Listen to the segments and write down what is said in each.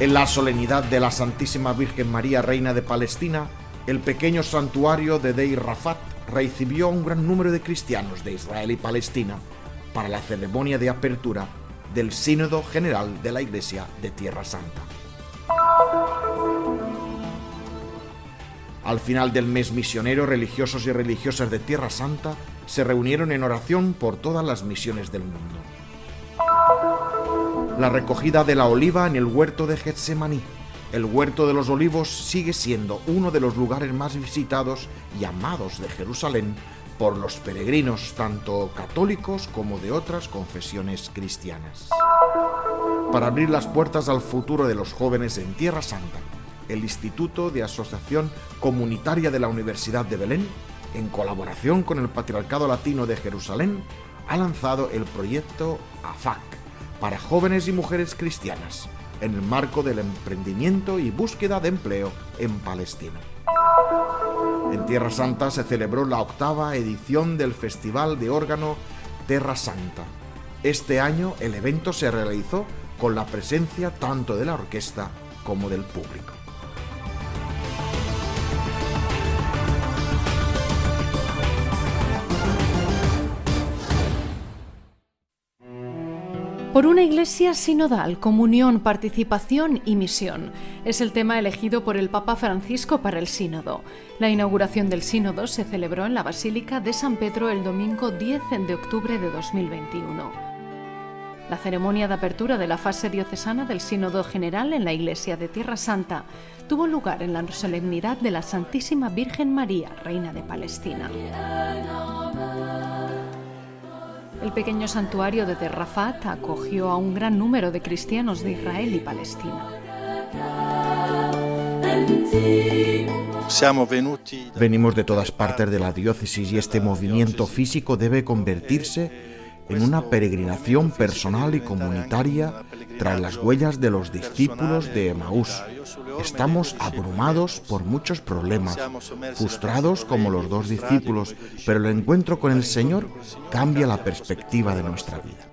En la solemnidad de la Santísima Virgen María, Reina de Palestina, el pequeño santuario de Deir Rafat recibió a un gran número de cristianos de Israel y Palestina para la ceremonia de apertura del Sínodo General de la Iglesia de Tierra Santa. Al final del mes misionero, religiosos y religiosas de Tierra Santa se reunieron en oración por todas las misiones del mundo. La recogida de la oliva en el huerto de Getsemaní. El huerto de los olivos sigue siendo uno de los lugares más visitados y amados de Jerusalén por los peregrinos, tanto católicos como de otras confesiones cristianas. Para abrir las puertas al futuro de los jóvenes en Tierra Santa, el Instituto de Asociación Comunitaria de la Universidad de Belén, en colaboración con el Patriarcado Latino de Jerusalén, ha lanzado el proyecto AFAC para jóvenes y mujeres cristianas, en el marco del emprendimiento y búsqueda de empleo en Palestina. En Tierra Santa se celebró la octava edición del Festival de órgano Terra Santa. Este año el evento se realizó con la presencia tanto de la orquesta como del público. Por una iglesia sinodal, comunión, participación y misión. Es el tema elegido por el Papa Francisco para el sínodo. La inauguración del sínodo se celebró en la Basílica de San Pedro el domingo 10 de octubre de 2021. La ceremonia de apertura de la fase diocesana del Sínodo General en la Iglesia de Tierra Santa tuvo lugar en la solemnidad de la Santísima Virgen María, Reina de Palestina. El pequeño santuario de Terrafat acogió a un gran número de cristianos de Israel y Palestina. Venimos de todas partes de la diócesis y este movimiento físico debe convertirse en una peregrinación personal y comunitaria tras las huellas de los discípulos de Emaús. Estamos abrumados por muchos problemas, frustrados como los dos discípulos, pero el encuentro con el Señor cambia la perspectiva de nuestra vida.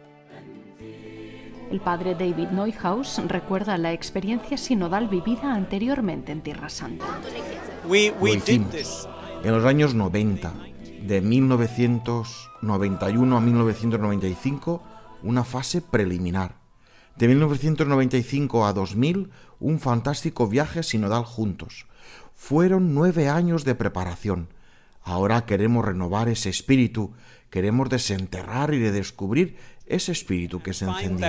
El padre David Neuhaus recuerda la experiencia sinodal vivida anteriormente en Tierra Santa. Lo hicimos en los años 90, de 1991 a 1995, una fase preliminar. De 1995 a 2000, un fantástico viaje sinodal juntos. Fueron nueve años de preparación. Ahora queremos renovar ese espíritu, queremos desenterrar y redescubrir ese espíritu que se encendió.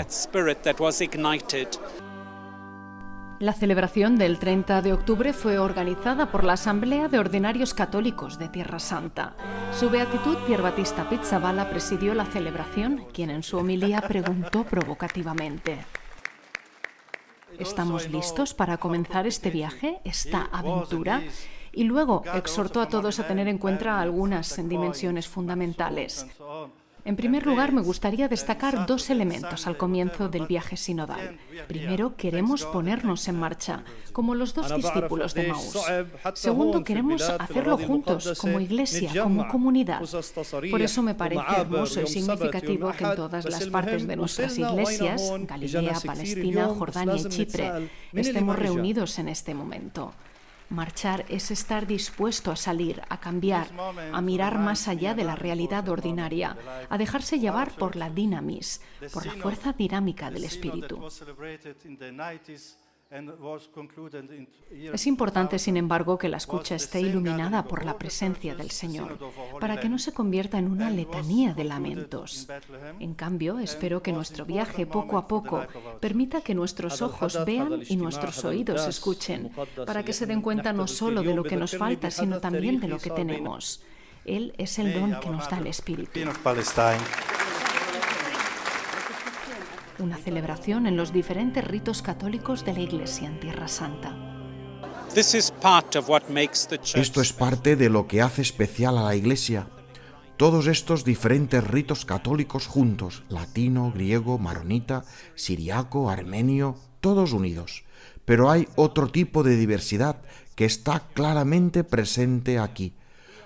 La celebración del 30 de octubre fue organizada por la Asamblea de Ordinarios Católicos de Tierra Santa. Su beatitud Pier Battista Pizzabala presidió la celebración, quien en su homilía preguntó provocativamente: ¿Estamos listos para comenzar este viaje, esta aventura? Y luego exhortó a todos a tener en cuenta algunas dimensiones fundamentales. En primer lugar, me gustaría destacar dos elementos al comienzo del viaje sinodal. Primero, queremos ponernos en marcha, como los dos discípulos de Maús. Segundo, queremos hacerlo juntos, como iglesia, como comunidad. Por eso me parece hermoso y significativo que en todas las partes de nuestras iglesias, Galilea, Palestina, Jordania y Chipre, estemos reunidos en este momento. Marchar es estar dispuesto a salir, a cambiar, a mirar más allá de la realidad ordinaria, a dejarse llevar por la dinamis, por la fuerza dinámica del espíritu. Es importante, sin embargo, que la escucha esté iluminada por la presencia del Señor, para que no se convierta en una letanía de lamentos. En cambio, espero que nuestro viaje poco a poco permita que nuestros ojos vean y nuestros oídos escuchen, para que se den cuenta no solo de lo que nos falta, sino también de lo que tenemos. Él es el don que nos da el Espíritu una celebración en los diferentes ritos católicos de la Iglesia en Tierra Santa. Esto es parte de lo que hace especial a la Iglesia. Todos estos diferentes ritos católicos juntos, latino, griego, maronita, siriaco, armenio, todos unidos. Pero hay otro tipo de diversidad que está claramente presente aquí.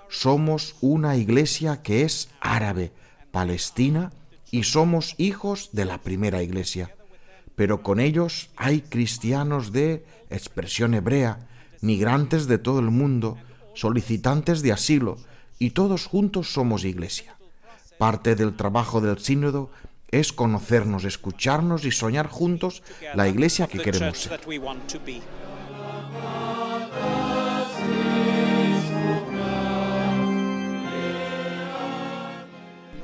Somos una iglesia que es árabe, palestina y somos hijos de la primera iglesia. pero con ellos hay cristianos de expresión hebrea, migrantes de todo el mundo, solicitantes de asilo, y todos juntos somos iglesia. Parte del trabajo del sínodo es conocernos, escucharnos y soñar juntos la iglesia que queremos ser.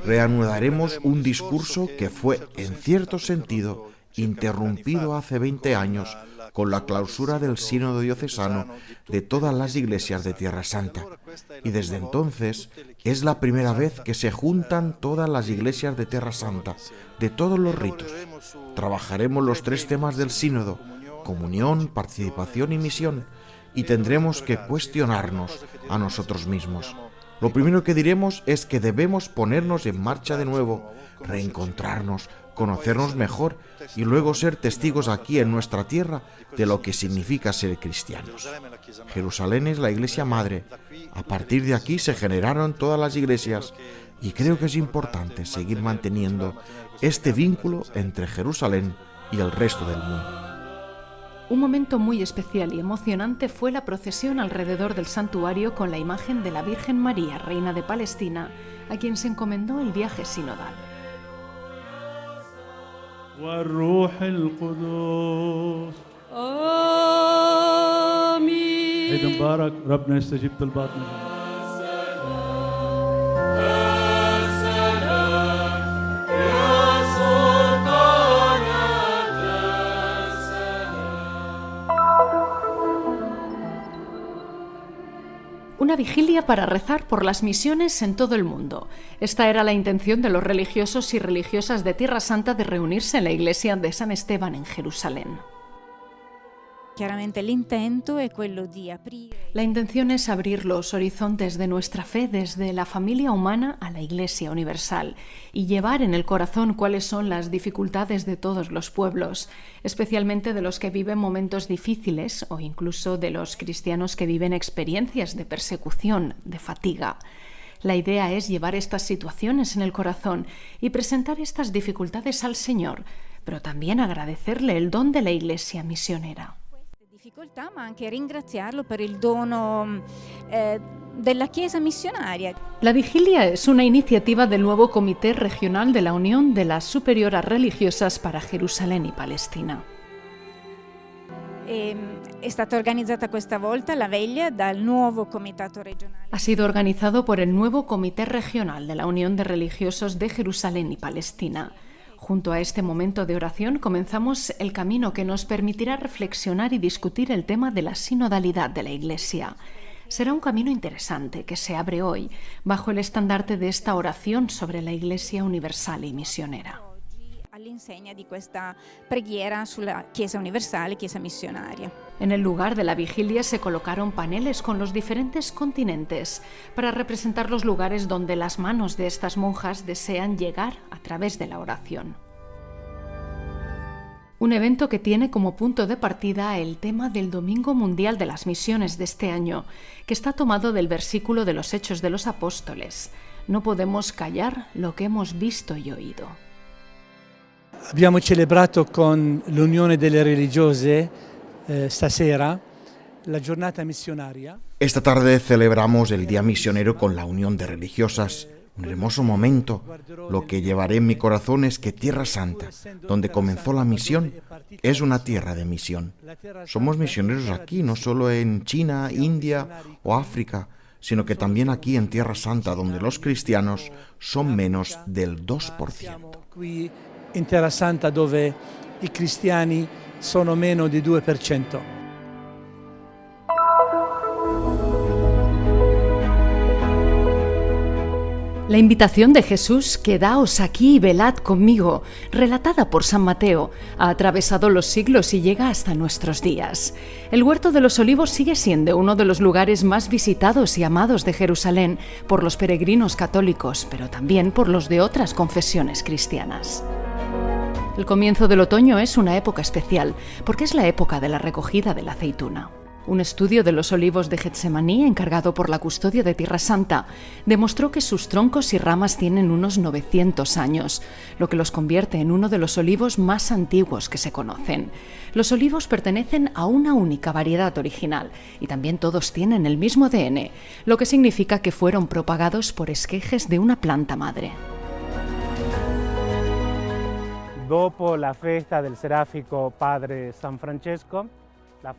Reanudaremos un discurso que fue, en cierto sentido, interrumpido hace 20 años con la clausura del sínodo diocesano de todas las iglesias de Tierra Santa. Y desde entonces es la primera vez que se juntan todas las iglesias de Tierra Santa, de todos los ritos. Trabajaremos los tres temas del sínodo, comunión, participación y misión, y tendremos que cuestionarnos a nosotros mismos. Lo primero que diremos es que debemos ponernos en marcha de nuevo, reencontrarnos, conocernos mejor y luego ser testigos aquí en nuestra tierra de lo que significa ser cristianos. Jerusalén es la iglesia madre. A partir de aquí se generaron todas las iglesias y creo que es importante seguir manteniendo este vínculo entre Jerusalén y el resto del mundo. Un momento muy especial y emocionante fue la procesión alrededor del santuario con la imagen de la Virgen María, Reina de Palestina, a quien se encomendó el viaje sinodal. والروح القدس آمين عيد مبارك ربنا يستجيب طلباتنا Una vigilia para rezar por las misiones en todo el mundo. Esta era la intención de los religiosos y religiosas de Tierra Santa de reunirse en la iglesia de San Esteban en Jerusalén. La intención es abrir los horizontes de nuestra fe desde la familia humana a la Iglesia universal y llevar en el corazón cuáles son las dificultades de todos los pueblos, especialmente de los que viven momentos difíciles o incluso de los cristianos que viven experiencias de persecución, de fatiga. La idea es llevar estas situaciones en el corazón y presentar estas dificultades al Señor, pero también agradecerle el don de la Iglesia misionera. Queste difficoltà, ma anche ringraziarlo per il dono eh, della Chiesa missionaria. La vigilia es una iniciativa del nuevo Comité Regional de la Unión de las Superioras Religiosas para Jerusalén y Palestina. E, è stata organizzata questa volta la veglia dal nuovo comitato regionale. Ha sido organizado por el nuevo Comité Regional de la Unión de Religiosos de Jerusalén y Palestina. Junto a este momento de oración comenzamos el camino que nos permitirá reflexionar y discutir el tema de la sinodalidad de la Iglesia. Será un camino interesante que se abre hoy bajo el estandarte de esta oración sobre la Iglesia universal y misionera. All'insegna di questa preghiera sulla Chiesa universale, Chiesa missionaria. En el lugar de la vigilia se colocaron paneles con los diferentes continentes para representar los lugares donde las manos de estas monjas desean llegar a través de la oración. Un evento que tiene como punto de partida el tema del Domingo Mundial de las Misiones de este año, que está tomado del versículo de los Hechos de los Apóstoles. No podemos callar lo que hemos visto y oído. Abbiamo celebrato con l'Unione delle Religiose eh, stasera la giornata missionaria. Esta tarde celebramos el Día Misionero con la Unión de Religiosas. Un hermoso momento. Lo que llevaré en mi corazón es que Tierra Santa, donde comenzó la misión, es una tierra de misión. Somos misioneros aquí, no solo en China, India o África, sino que también aquí en Tierra Santa, donde los cristianos son menos del 2%. In Terra Santa dove i cristiani sono meno di 2%. La invitación de Jesús, quedaos aquí y velad conmigo, relatada por San Mateo, ha atravesado los siglos y llega hasta nuestros días. El Huerto de los Olivos sigue siendo uno de los lugares más visitados y amados de Jerusalén por los peregrinos católicos, pero también por los de otras confesiones cristianas. El comienzo del otoño es una época especial, porque es la época de la recogida de la aceituna. Un estudio de los olivos de Getsemaní, encargado por la custodia de Tierra Santa, demostró que sus troncos y ramas tienen unos 900 años, lo que los convierte en uno de los olivos más antiguos que se conocen. Los olivos pertenecen a una única variedad original y también todos tienen el mismo ADN, lo que significa que fueron propagados por esquejes de una planta madre. Dopo la fiesta del seráfico Padre San Francesco,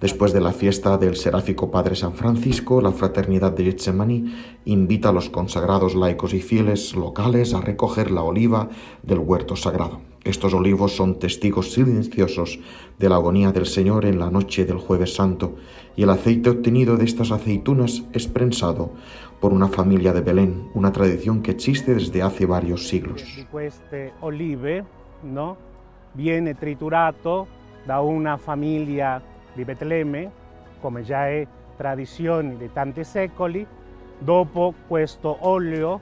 Después de la fiesta del seráfico Padre San Francisco, la Fraternidad de Getsemaní invita a los consagrados laicos y fieles locales a recoger la oliva del huerto sagrado. Estos olivos son testigos silenciosos de la agonía del Señor en la noche del jueves santo y el aceite obtenido de estas aceitunas es prensado por una familia de Belén, una tradición que existe desde hace varios siglos. Este olive no, viene triturato da una familia di Betlemme, come già è tradizione di tanti secoli. Dopo questo olio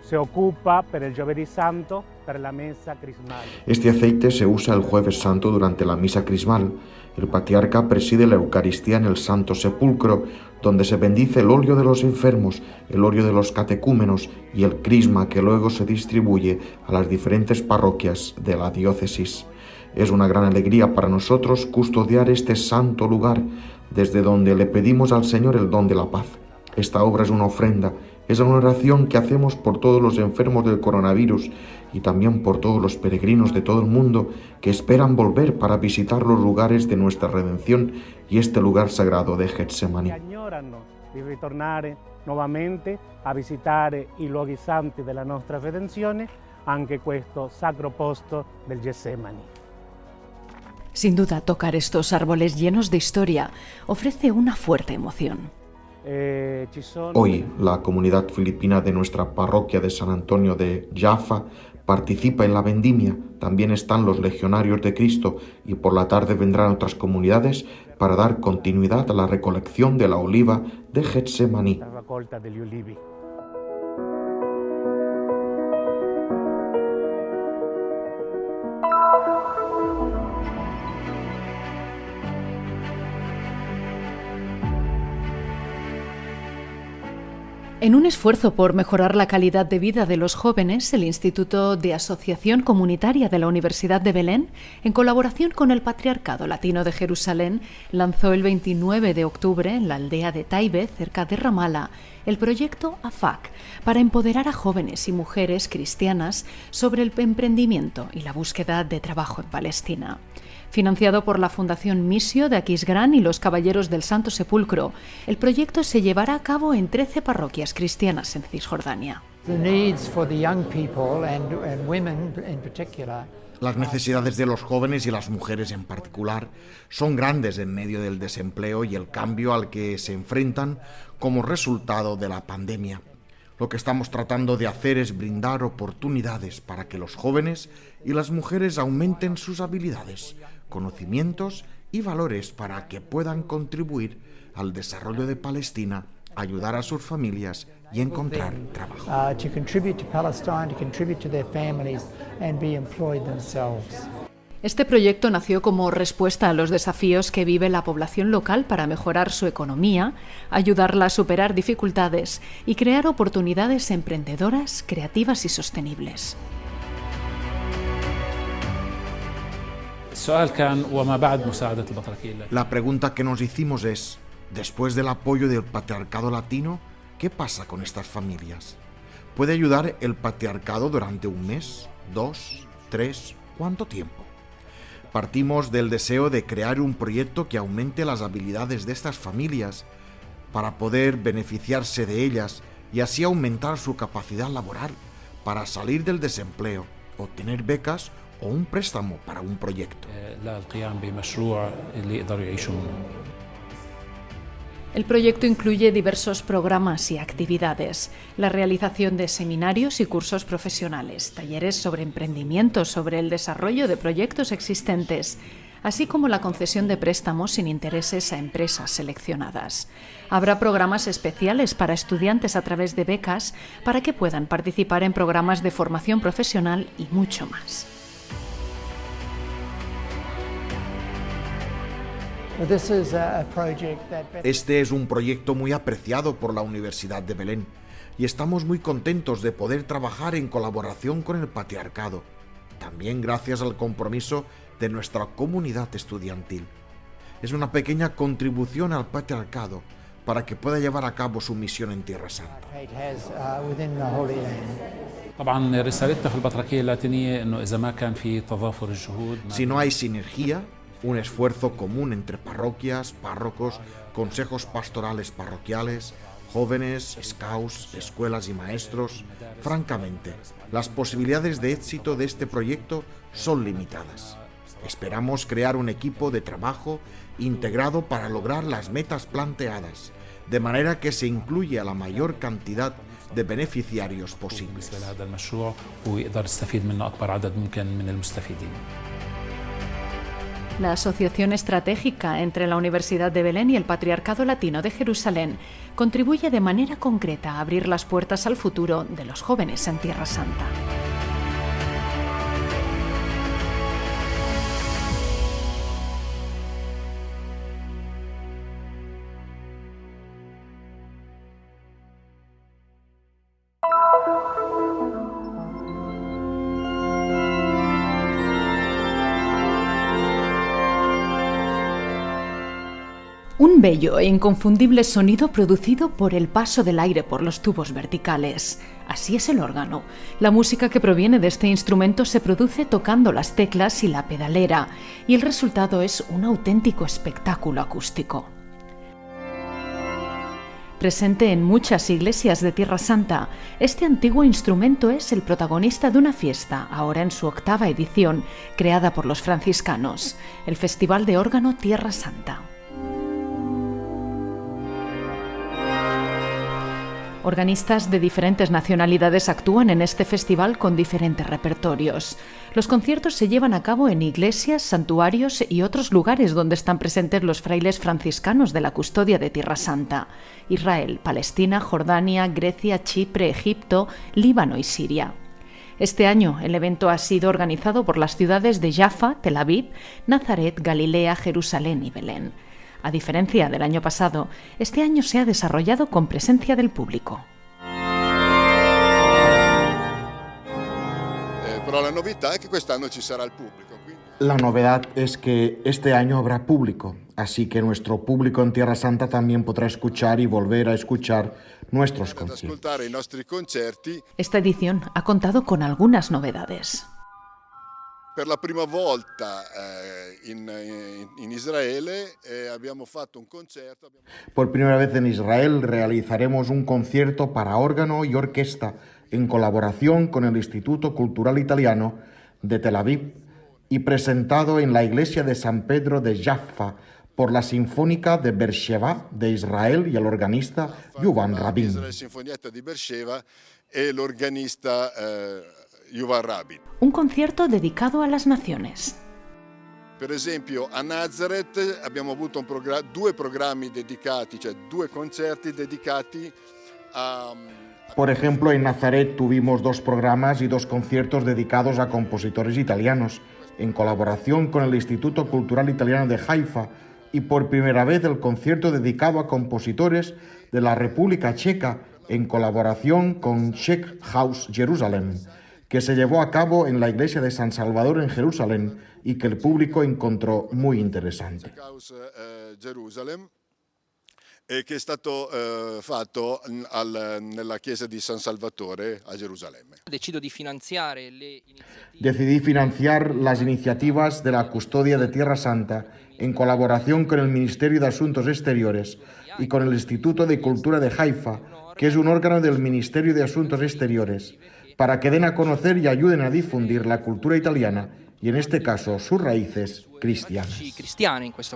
se ocupa per il giovedì santo per la mesa crismal. Este aceite se usa el jueves santo durante la misa crismal. El patriarca preside la Eucaristía en el Santo Sepulcro, donde se bendice el óleo de los enfermos, el óleo de los catecúmenos y el crisma que luego se distribuye a las diferentes parroquias de la diócesis. Es una gran alegría para nosotros custodiar este santo lugar desde donde le pedimos al Señor el don de la paz. Esta obra es una ofrenda, es una oración que hacemos por todos los enfermos del coronavirus y también por todos los peregrinos de todo el mundo que esperan volver para visitar los lugares de nuestra redención y este lugar sagrado de Getsemaní. di ritornare nuovamente a visitare i luoghi santi della nostra redenzione, anche questo sacro posto del Getsemani. Sin duda, tocar estos árboles llenos de historia ofrece una fuerte emoción. Eh, Hoy la comunidad filipina de nuestra parroquia de San Antonio de Jaffa participa en la vendimia. También están los legionarios de Cristo y por la tarde vendrán otras comunidades para dar continuidad a la recolección de la oliva de Getsemaní. En un esfuerzo por mejorar la calidad de vida de los jóvenes, el Instituto de Asociación Comunitaria de la Universidad de Belén, en colaboración con el Patriarcado Latino de Jerusalén, lanzó el 29 de octubre en la aldea de Taibe, cerca de Ramala, el proyecto AFAC para empoderar a jóvenes y mujeres cristianas sobre el emprendimiento y la búsqueda de trabajo en Palestina. Financiado por la Fundación Misio de Aquisgrán y los Caballeros del Santo Sepulcro, el proyecto se llevará a cabo en 13 parroquias cristianas en Cisjordania. Las necesidades de los jóvenes y las mujeres en particular son grandes en medio del desempleo y el cambio al que se enfrentan como resultado de la pandemia. Lo que estamos tratando de hacer es brindar oportunidades para que los jóvenes y las mujeres aumenten sus habilidades, conocimientos y valores para que puedan contribuir al desarrollo de Palestina, ayudar a sus familias y encontrar trabajo. uh, to contribute to Palestine, to contribute to their families, and be employed themselves. Este proyecto nació como respuesta a los desafíos que vive la población local para mejorar su economía, ayudarla a superar dificultades y crear oportunidades emprendedoras, creativas y sostenibles. La pregunta que nos hicimos es, después del apoyo del patriarcado latino, ¿qué pasa con estas familias? ¿Puede ayudar el patriarcado durante un mes, dos, tres, cuánto tiempo? Partimos del deseo de crear un proyecto que aumente las habilidades de estas familias para poder beneficiarse de ellas y así aumentar su capacidad laboral para salir del desempleo, obtener becas o un préstamo para un proyecto. El proyecto incluye diversos programas y actividades, la realización de seminarios y cursos profesionales, talleres sobre emprendimiento, sobre el desarrollo de proyectos existentes, así como la concesión de préstamos sin intereses a empresas seleccionadas. Habrá programas especiales para estudiantes a través de becas para que puedan participar en programas de formación profesional y mucho más. Este es un proyecto muy apreciado por la Universidad de Belén y estamos muy contentos de poder trabajar en colaboración con el patriarcado, también gracias al compromiso de nuestra comunidad estudiantil. Es una pequeña contribución al patriarcado para que pueda llevar a cabo su misión en Tierra Santa. Si no hay sinergia un esfuerzo común entre parroquias, párrocos, consejos pastorales parroquiales, jóvenes, scouts, escuelas y maestros, francamente, las posibilidades de éxito de este proyecto son limitadas. Esperamos crear un equipo de trabajo integrado para lograr las metas planteadas, de manera que se incluya la mayor cantidad de beneficiarios posibles. La asociación estratégica entre la Universidad de Belén y el Patriarcado Latino de Jerusalén contribuye de manera concreta a abrir las puertas al futuro de los jóvenes en Tierra Santa. Un bello e inconfundible sonido producido por el paso del aire por los tubos verticales. Así es el órgano. La música que proviene de este instrumento se produce tocando las teclas y la pedalera, y el resultado es un auténtico espectáculo acústico. Presente en muchas iglesias de Tierra Santa, este antiguo instrumento es el protagonista de una fiesta, ahora en su octava edición, creada por los franciscanos, el Festival de Órgano Tierra Santa. Organistas de diferentes nacionalidades actúan en este festival con diferentes repertorios. Los conciertos se llevan a cabo en iglesias, santuarios y otros lugares donde están presentes los frailes franciscanos de la custodia de Tierra Santa. Israel, Palestina, Jordania, Grecia, Chipre, Egipto, Líbano y Siria. Este año el evento ha sido organizado por las ciudades de Jaffa, Tel Aviv, Nazaret, Galilea, Jerusalén y Belén. A diferencia del año pasado, este año se ha desarrollado con presencia del público. Eh, la novedad es que este año habrá público, así que nuestro público en Tierra Santa también podrá escuchar y volver a escuchar nuestros conciertos. Esta edición ha contado con algunas novedades. Per la prima volta eh, in, in- Israele eh, abbiamo fatto un concerto. Por primera vez en Israel realizaremos un concierto para órgano y orquesta en colaboración con el Instituto Cultural Italiano de Tel Aviv y presentado en la iglesia de San Pedro de Jaffa por la Sinfónica de Beersheba de Israel y el organista Yuvan Rabin. Israele Sinfonietta di Beersheba e l'organista eh, Yuval Rabin. Un concierto dedicado a las naciones. Per esempio a Nazareth abbiamo avuto due programmi dedicati, cioè due concerti dedicati a, Por ejemplo, en Nazaret tuvimos dos programas y dos conciertos dedicados a compositores italianos, en colaboración con el Instituto Cultural Italiano de Haifa, y por primera vez el concierto dedicado a compositores de la República Checa, en colaboración con Czech House Jerusalem, que se llevó a cabo en la iglesia de San Salvador en Jerusalén y que el público encontró muy interesante. Eh, Jerusalem e che è stato eh, fatto al- nella chiesa di San Salvatore a Gerusalemme. Decido di finanziare le iniziative Decidí financiar las iniciativas de la custodia de Tierra Santa en colaboración con el Ministerio de Asuntos Exteriores y con el Instituto de Cultura de Haifa, que es un órgano del Ministerio de Asuntos Exteriores, para que den a conocer y ayuden a difundir la cultura italiana y en este caso sus raíces cristianas.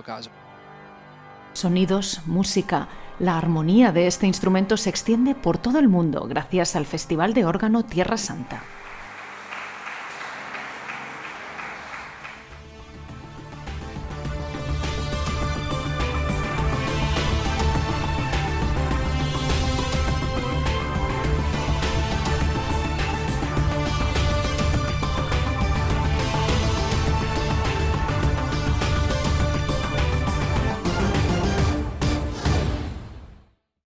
caso. Sonidos, música, la armonía de este instrumento se extiende por todo el mundo gracias al Festival de Órgano Tierra Santa.